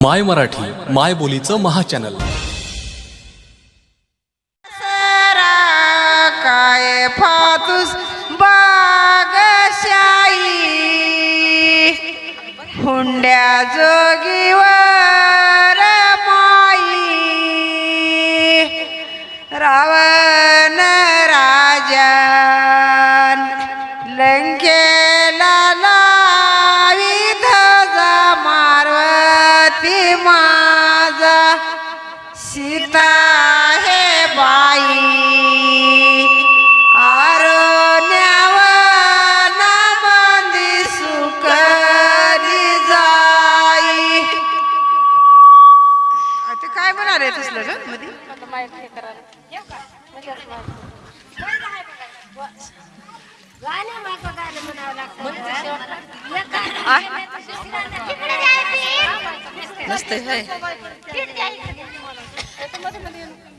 माय मराठी माय बोलीचं महाचॅनल. सरा काय फातूस बागशाई हुंड्या जोगीवर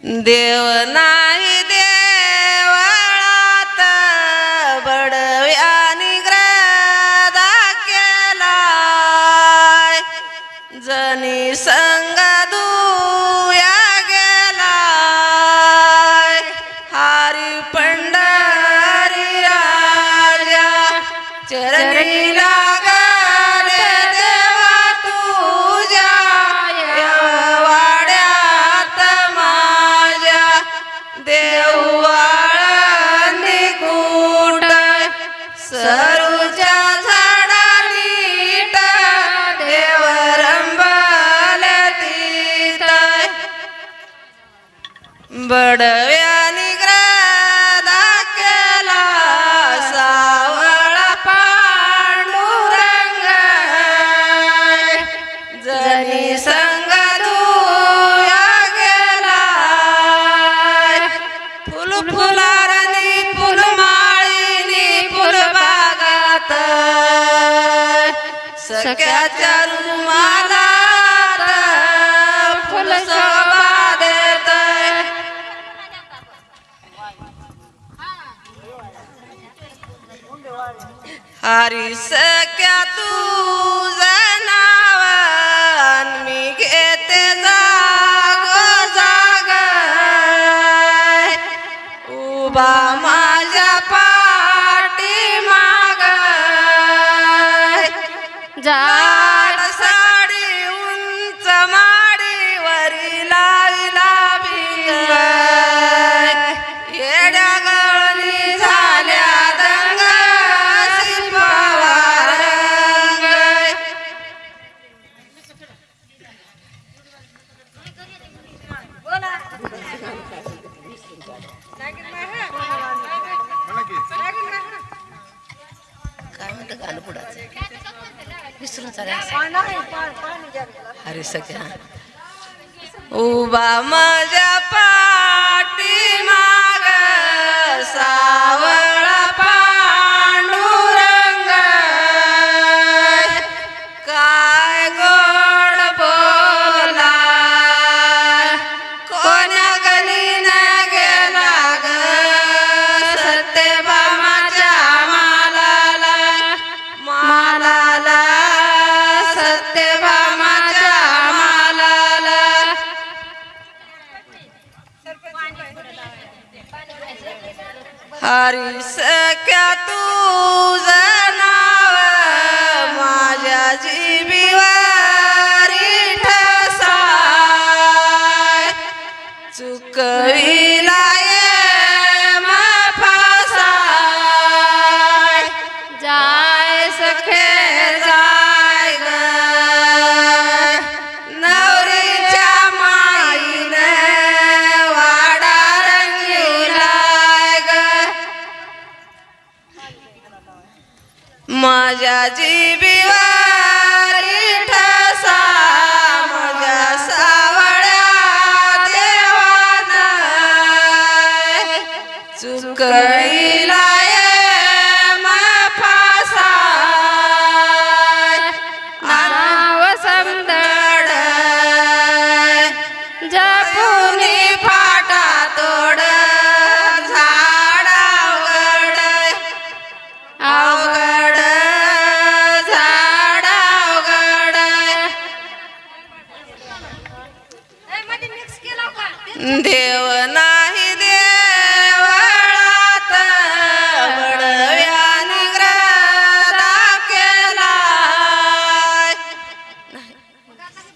देव नाही देवळात बडव्यानी ग्रदा केला सावळा पांडुरंग. जनी संग दुया गेला. फुल फुलारनी फुलमाळीनी फुलबागात सख्याच्या रुमालात फुल हरी सख्या तू जनावन मी घेते जाग जाग. उभा माझ्या पाठी माग जाड साडी उंच माडी वरी लाविला भिंग. येड्या गाणं पुढाचं विसरून चालेल. अरे सगळ्या. उभा माझ्या हरी सख्या माझ्या जीवीवारी ठसा माझ्या सावळ्या देवान. चुकविला देव नाही देवळात वडव्याने ग्रदा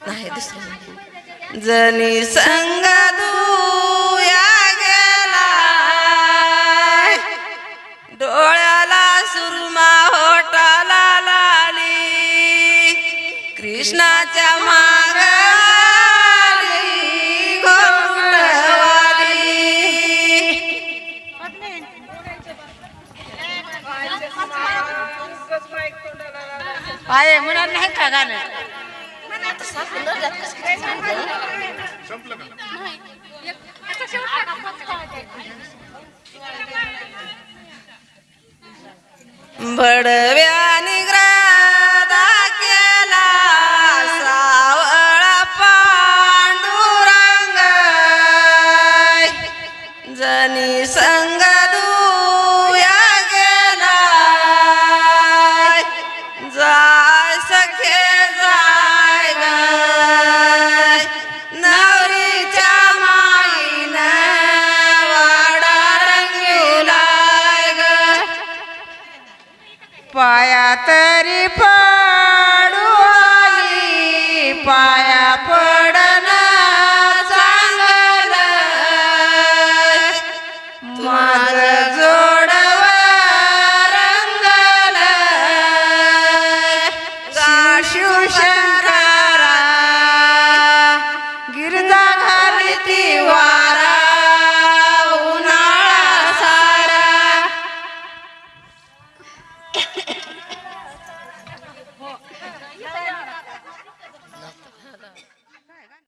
नाही दुसरं जनी संग दुया गेला. डोळ्याला सुरमा होटाला लाली. कृष्णाच्या मागा आहे म्हणा नाही का गाणं? Kata